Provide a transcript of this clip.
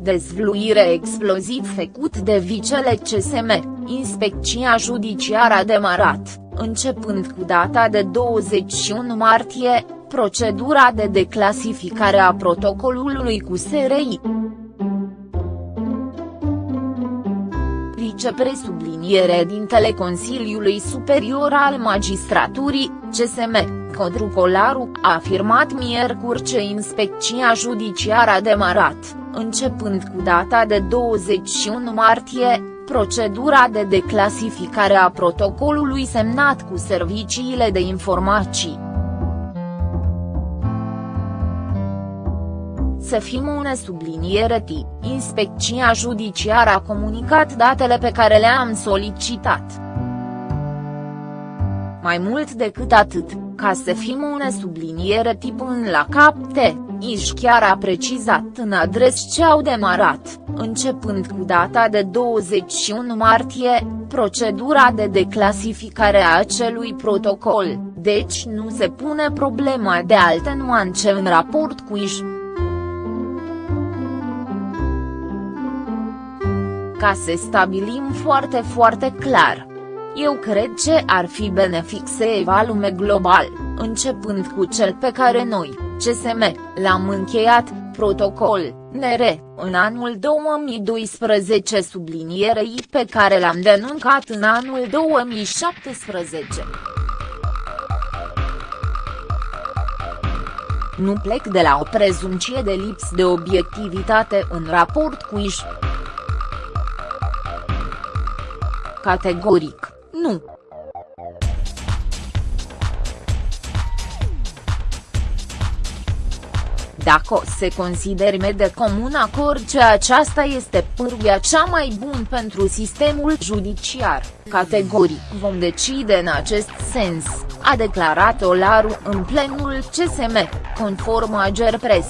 Dezvluire exploziv făcut de vicele CSM, inspecția judiciară a demarat, începând cu data de 21 martie, procedura de declasificare a protocolului cu SRI. Vicepresubliniere dintele Consiliului Superior al Magistraturii, CSM, Codru Colaru, a afirmat miercuri ce inspecția judiciară a demarat, începând cu data de 21 martie, procedura de declasificare a protocolului semnat cu serviciile de informații. Să fim une subliniere T, inspecția judiciară a comunicat datele pe care le-am solicitat. Mai mult decât atât, ca să fim une subliniere tip în la capte, Iș chiar a precizat în adres ce au demarat, începând cu data de 21 martie, procedura de declasificare a acelui protocol, deci nu se pune problema de alte nuance în raport cu Iș. Ca să stabilim foarte foarte clar, eu cred ce ar fi benefic să evalume global, începând cu cel pe care noi, CSM, l-am încheiat, protocol, NR, în anul 2012 sublinierei pe care l-am denuncat în anul 2017. Nu plec de la o prezumție de lips de obiectivitate în raport cu iși. Categoric. Nu. Dacă se consideri de comun acord că aceasta este pârghia cea mai bună pentru sistemul judiciar, categoric vom decide în acest sens, a declarat Olaru în plenul CSM, conform Agerpres.